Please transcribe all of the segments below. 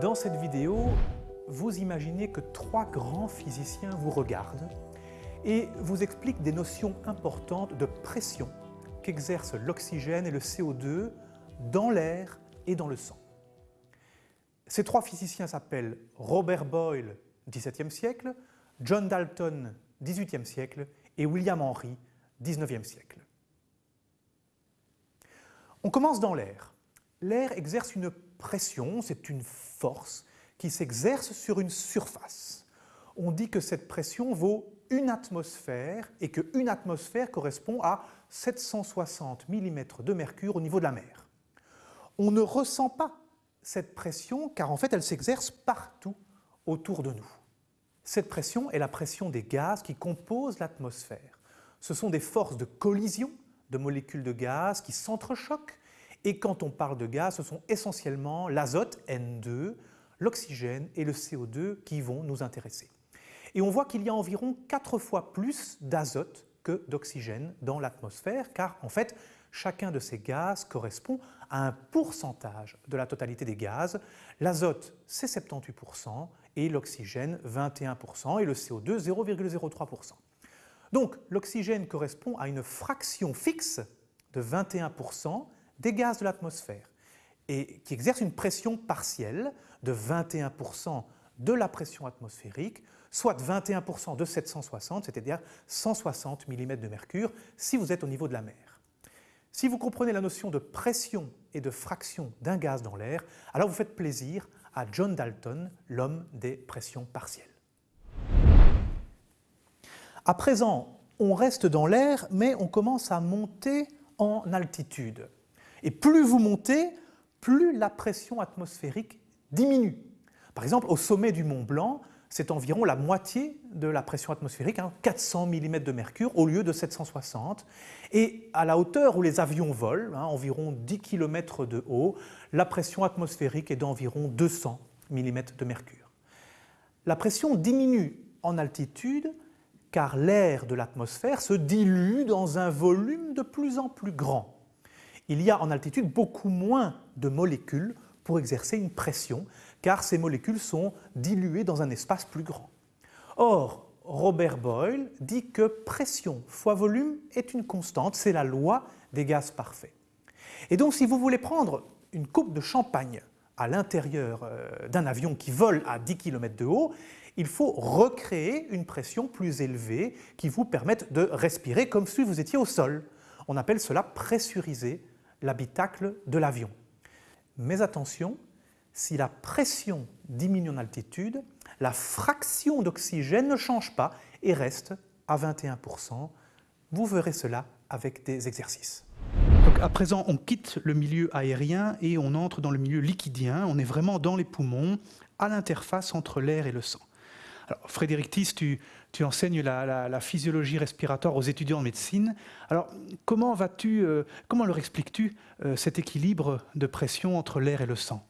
Dans cette vidéo, vous imaginez que trois grands physiciens vous regardent et vous expliquent des notions importantes de pression qu'exercent l'oxygène et le CO2 dans l'air et dans le sang. Ces trois physiciens s'appellent Robert Boyle, XVIIe siècle, John Dalton, XVIIIe siècle et William Henry, XIXe siècle. On commence dans l'air. L'air exerce une pression, c'est une force qui s'exerce sur une surface. On dit que cette pression vaut une atmosphère et qu'une atmosphère correspond à 760 mm de mercure au niveau de la mer. On ne ressent pas cette pression car en fait elle s'exerce partout autour de nous. Cette pression est la pression des gaz qui composent l'atmosphère. Ce sont des forces de collision de molécules de gaz qui s'entrechoquent et quand on parle de gaz, ce sont essentiellement l'azote N2, l'oxygène et le CO2 qui vont nous intéresser. Et on voit qu'il y a environ 4 fois plus d'azote que d'oxygène dans l'atmosphère, car en fait, chacun de ces gaz correspond à un pourcentage de la totalité des gaz. L'azote, c'est 78%, et l'oxygène, 21%, et le CO2, 0,03%. Donc, l'oxygène correspond à une fraction fixe de 21%, des gaz de l'atmosphère et qui exerce une pression partielle de 21% de la pression atmosphérique, soit 21% de 760, c'est-à-dire 160 mm de mercure si vous êtes au niveau de la mer. Si vous comprenez la notion de pression et de fraction d'un gaz dans l'air, alors vous faites plaisir à John Dalton, l'homme des pressions partielles. À présent, on reste dans l'air, mais on commence à monter en altitude. Et plus vous montez, plus la pression atmosphérique diminue. Par exemple, au sommet du Mont Blanc, c'est environ la moitié de la pression atmosphérique, 400 hein, mm de mercure au lieu de 760. Et à la hauteur où les avions volent, hein, environ 10 km de haut, la pression atmosphérique est d'environ 200 mm de mercure. La pression diminue en altitude car l'air de l'atmosphère se dilue dans un volume de plus en plus grand il y a en altitude beaucoup moins de molécules pour exercer une pression, car ces molécules sont diluées dans un espace plus grand. Or, Robert Boyle dit que pression fois volume est une constante, c'est la loi des gaz parfaits. Et donc si vous voulez prendre une coupe de champagne à l'intérieur euh, d'un avion qui vole à 10 km de haut, il faut recréer une pression plus élevée qui vous permette de respirer comme si vous étiez au sol. On appelle cela pressuriser l'habitacle de l'avion. Mais attention, si la pression diminue en altitude, la fraction d'oxygène ne change pas et reste à 21%. Vous verrez cela avec des exercices. Donc à présent, on quitte le milieu aérien et on entre dans le milieu liquidien. On est vraiment dans les poumons, à l'interface entre l'air et le sang. Frédéric Tiss, tu, enseignes la, physiologie respiratoire aux étudiants en médecine. Alors, comment, vas-tu, euh, comment leur expliques-tu euh, cet équilibre de pression entre l'air et le sang?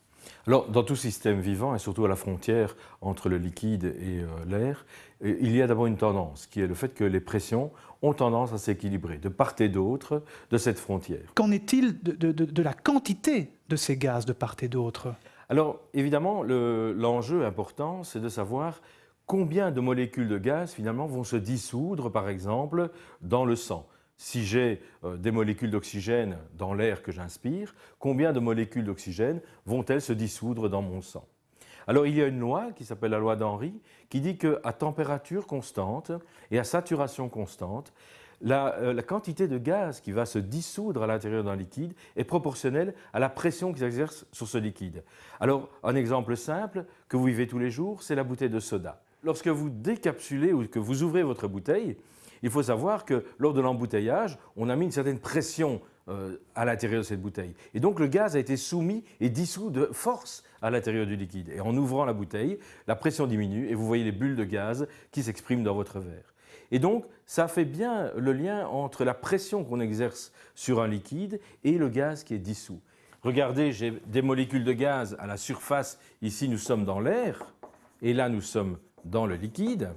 Alors, dans tout système vivant, et surtout à la frontière entre le liquide et euh, l'air, il y a d'abord une tendance, qui est le fait que les pressions ont tendance à s'équilibrer de part et d'autre de cette frontière. Qu'en est-il de, la quantité de ces gaz de part et d'autre? Alors, évidemment, l'enjeu important, c'est de savoir combien de molécules de gaz finalement vont se dissoudre par exemple dans le sang? Si j'ai euh, des molécules d'oxygène dans l'air que j'inspire, combien de molécules d'oxygène vont-elles se dissoudre dans mon sang? Alors il y a une loi qui s'appelle la loi d'Henry qui dit qu'à température constante et à saturation constante, la, euh, la, quantité de gaz qui va se dissoudre à l'intérieur d'un liquide est proportionnelle à la pression qu'il exerce sur ce liquide. Alors un exemple simple que vous vivez tous les jours, c'est la bouteille de soda. Lorsque vous décapsulez ou que vous ouvrez votre bouteille, il faut savoir que lors de l'embouteillage, on a mis une certaine pression euh, à l'intérieur de cette bouteille. Et donc le gaz a été soumis et dissous de force à l'intérieur du liquide. Et en ouvrant la bouteille, la pression diminue et vous voyez les bulles de gaz qui s'expriment dans votre verre. Et donc, ça fait bien le lien entre la pression qu'on exerce sur un liquide et le gaz qui est dissous. Regardez, j'ai des molécules de gaz à la surface. Ici, nous sommes dans l'air. Et là, nous sommes dans le liquide,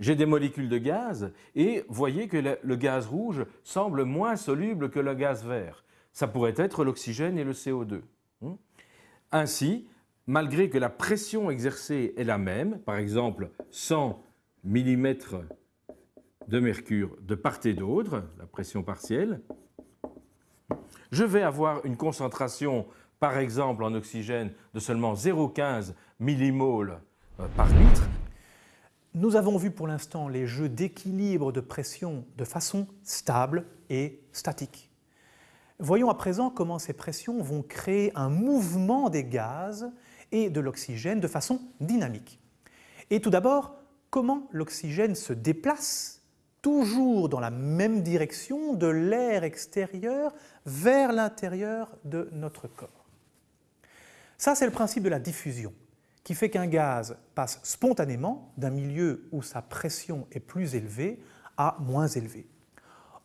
j'ai des molécules de gaz et voyez que le, gaz rouge semble moins soluble que le gaz vert. Ça pourrait être l'oxygène et le CO2. Hmm? Ainsi, malgré que la pression exercée est la même, par exemple 100 mm de mercure de part et d'autre, la pression partielle, je vais avoir une concentration, par exemple en oxygène, de seulement 0,15 millimoles par litre. Nous avons vu pour l'instant les jeux d'équilibre de pression de façon stable et statique. Voyons à présent comment ces pressions vont créer un mouvement des gaz et de l'oxygène de façon dynamique. Et tout d'abord, comment l'oxygène se déplace toujours dans la même direction de l'air extérieur vers l'intérieur de notre corps. Ça, c'est le principe de la diffusion, qui fait qu'un gaz passe spontanément d'un milieu où sa pression est plus élevée à moins élevée.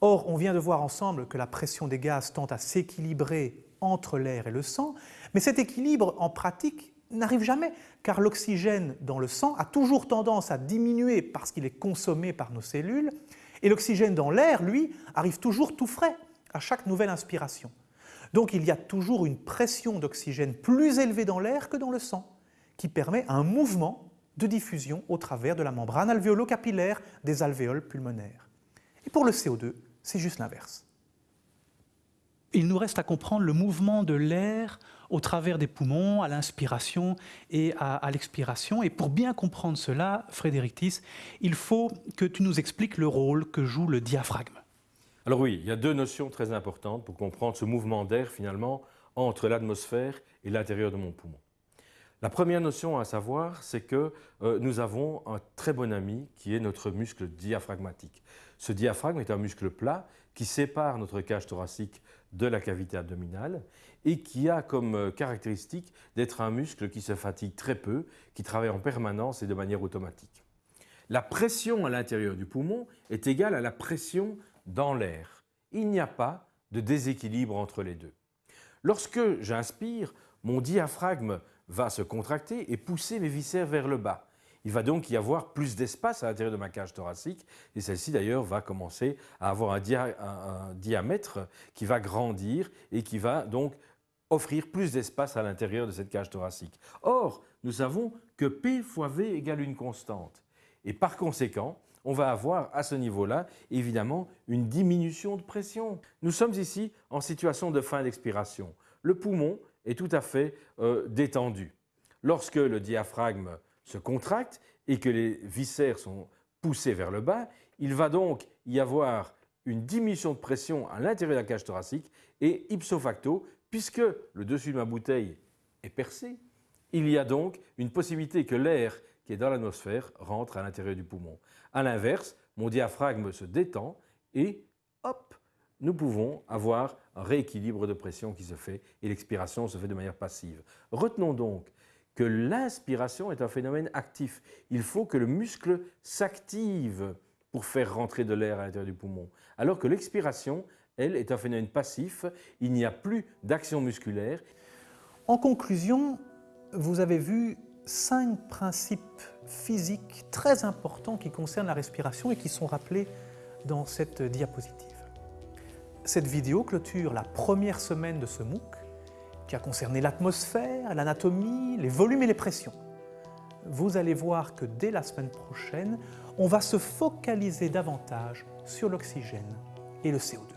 Or, on vient de voir ensemble que la pression des gaz tend à s'équilibrer entre l'air et le sang, mais cet équilibre, en pratique, n'arrive jamais, car l'oxygène dans le sang a toujours tendance à diminuer parce qu'il est consommé par nos cellules, et l'oxygène dans l'air, lui, arrive toujours tout frais à chaque nouvelle inspiration. Donc il y a toujours une pression d'oxygène plus élevée dans l'air que dans le sang, qui permet un mouvement de diffusion au travers de la membrane alvéolo-capillaire des alvéoles pulmonaires. Et pour le CO2, c'est juste l'inverse. Il nous reste à comprendre le mouvement de l'air au travers des poumons, à l'inspiration et à, l'expiration. Et pour bien comprendre cela, Frédéric Tiss, il faut que tu nous expliques le rôle que joue le diaphragme. Alors oui, il y a deux notions très importantes pour comprendre ce mouvement d'air finalement entre l'atmosphère et l'intérieur de mon poumon. La première notion à savoir, c'est que euh, nous avons un très bon ami qui est notre muscle diaphragmatique. Ce diaphragme est un muscle plat qui sépare notre cage thoracique de la cavité abdominale et qui a comme euh, caractéristique d'être un muscle qui se fatigue très peu, qui travaille en permanence et de manière automatique. La pression à l'intérieur du poumon est égale à la pression dans l'air. Il n'y a pas de déséquilibre entre les deux. Lorsque j'inspire, mon diaphragme va se contracter et pousser mes viscères vers le bas. Il va donc y avoir plus d'espace à l'intérieur de ma cage thoracique et celle-ci d'ailleurs va commencer à avoir un, diamètre qui va grandir et qui va donc offrir plus d'espace à l'intérieur de cette cage thoracique. Or, nous savons que P fois V égale une constante. Et par conséquent, on va avoir à ce niveau-là, évidemment, une diminution de pression. Nous sommes ici en situation de fin d'expiration. Le poumon est tout à fait euh, détendu. Lorsque le diaphragme se contracte et que les viscères sont poussés vers le bas, il va donc y avoir une diminution de pression à l'intérieur de la cage thoracique et ipso facto, puisque le dessus de ma bouteille est percé, il y a donc une possibilité que l'air qui est dans l'atmosphère rentre à l'intérieur du poumon. A l'inverse, mon diaphragme se détend et hop, nous pouvons avoir un rééquilibre de pression qui se fait et l'expiration se fait de manière passive. Retenons donc que l'inspiration est un phénomène actif. Il faut que le muscle s'active pour faire rentrer de l'air à l'intérieur du poumon, alors que l'expiration, elle, est un phénomène passif. Il n'y a plus d'action musculaire. En conclusion, vous avez vu cinq principes physiques très importants qui concernent la respiration et qui sont rappelés dans cette diapositive. Cette vidéo clôture la première semaine de ce MOOC qui a concerné l'atmosphère, l'anatomie, les volumes et les pressions. Vous allez voir que dès la semaine prochaine, on va se focaliser davantage sur l'oxygène et le CO2.